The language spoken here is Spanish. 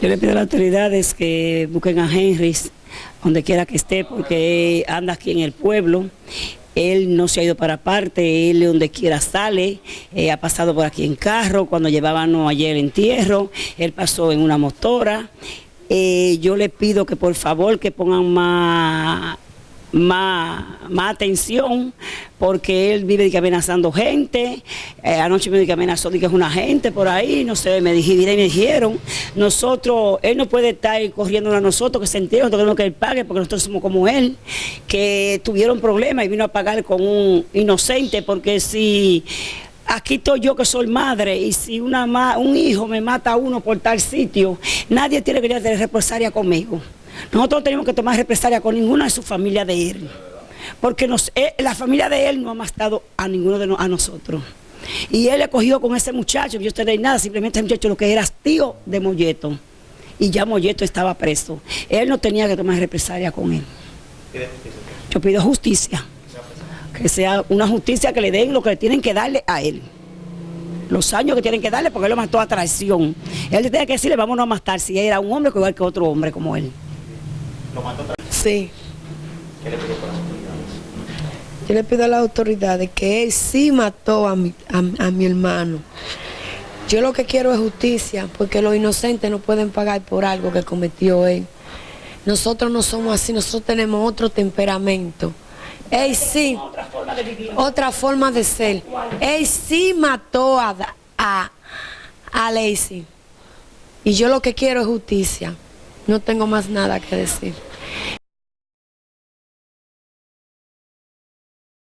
Yo le pido a las autoridades que busquen a Henry donde quiera que esté, porque anda aquí en el pueblo. Él no se ha ido para parte, él donde quiera sale, eh, ha pasado por aquí en carro, cuando llevábamos ayer entierro, él pasó en una motora. Eh, yo le pido que por favor que pongan más más, más atención porque él vive amenazando gente. Eh, anoche me dijo que amenazó que es una gente por ahí, no sé, me dijeron, me dijeron, nosotros, él no puede estar corriendo a nosotros, que se entere, nosotros que él pague porque nosotros somos como él, que tuvieron problemas y vino a pagar con un inocente porque si aquí estoy yo que soy madre y si una un hijo me mata a uno por tal sitio, nadie tiene que tener represalia conmigo. Nosotros tenemos que tomar represalia con ninguna de su familia de él, porque eh, la familia de él no ha matado a ninguno de a nosotros. Y él le cogió con ese muchacho, yo no nada, simplemente ese muchacho lo que era tío de Molleto. Y ya Molleto estaba preso. Él no tenía que tomar represalia con él. Yo pido justicia. Que sea una justicia que le den lo que tienen que darle a él. Los años que tienen que darle porque él lo mató a traición. Él tiene que decirle, vámonos a matar si era un hombre igual que otro hombre como él. ¿Lo mató Sí. ¿Qué le pidió por las autoridades? Yo le pido a las autoridades que él sí mató a mi, a, mi hermano. Yo lo que quiero es justicia, porque los inocentes no pueden pagar por algo que cometió él. Nosotros no somos así, nosotros tenemos otro temperamento. Él sí, otra forma de, vivir. otra forma de ser. Él sí mató a, a, a Lacey. Y yo lo que quiero es justicia. No tengo más nada que decir.